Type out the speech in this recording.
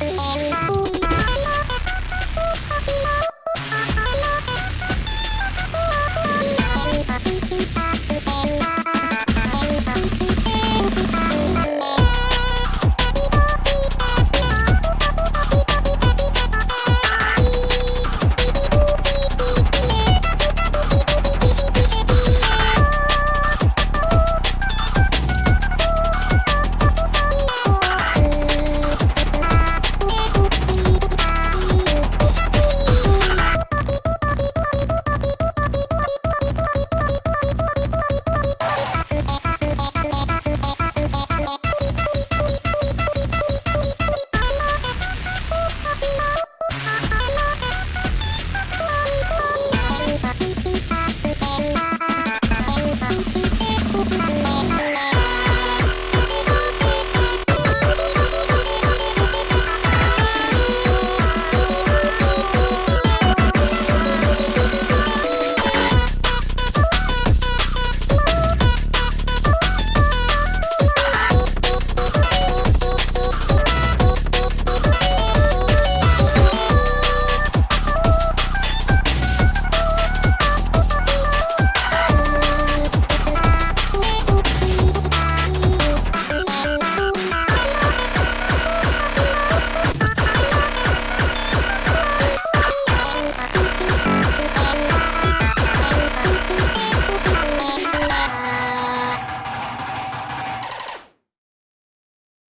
Bye.